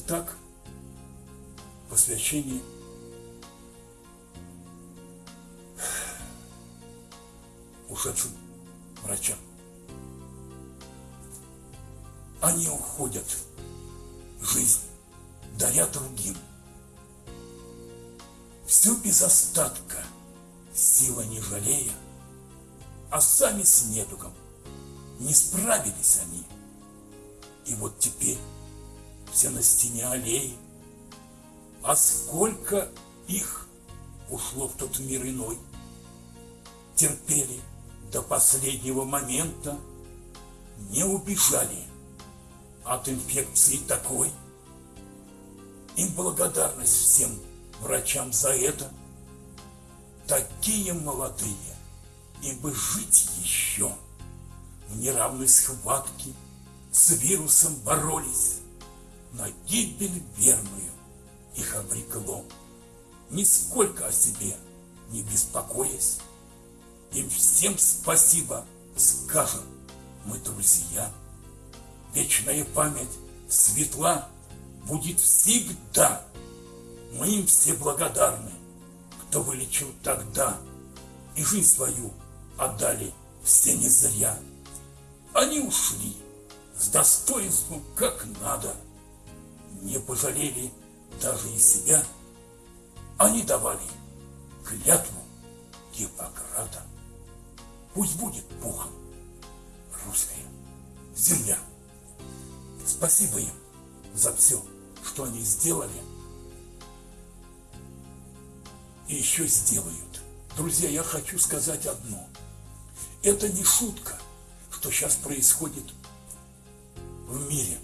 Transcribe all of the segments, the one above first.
Итак, посвящение ушедшим врачам. Они уходят жизнь, даря другим. Все без остатка, сила не жалея, а сами с недугом не справились они. И вот теперь все на стене аллеи, а сколько их ушло в тот мир иной, терпели до последнего момента, не убежали от инфекции такой. Им благодарность всем врачам за это. Такие молодые, им бы жить еще. В неравной схватке с вирусом боролись, гибель верную их обрекло. Нисколько о себе не беспокоясь, им всем спасибо скажем мы, друзья. Вечная память светла будет всегда. Мы им все благодарны, кто вылечил тогда и жизнь свою отдали все не зря. Они ушли с достоинством, как надо, пожалели даже и себя. Они давали клятву Гиппократа. Пусть будет пухом русская земля. Спасибо им за все, что они сделали и еще сделают. Друзья, я хочу сказать одно. Это не шутка, что сейчас происходит в мире.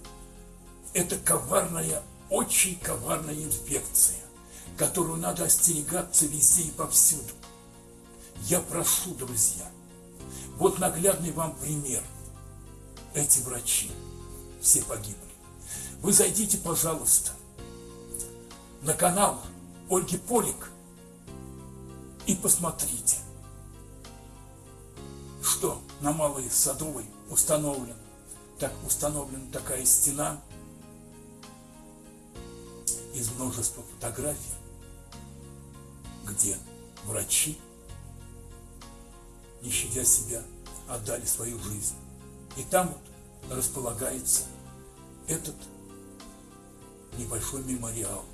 Это коварная, очень коварная инфекция, которую надо остерегаться везде и повсюду. Я прошу, друзья, вот наглядный вам пример. Эти врачи все погибли. Вы зайдите, пожалуйста, на канал Ольги Полик и посмотрите, что на Малой Садовой установлено. Так установлена такая стена из множества фотографий, где врачи не щадя себя, отдали свою жизнь. И там вот располагается этот небольшой мемориал.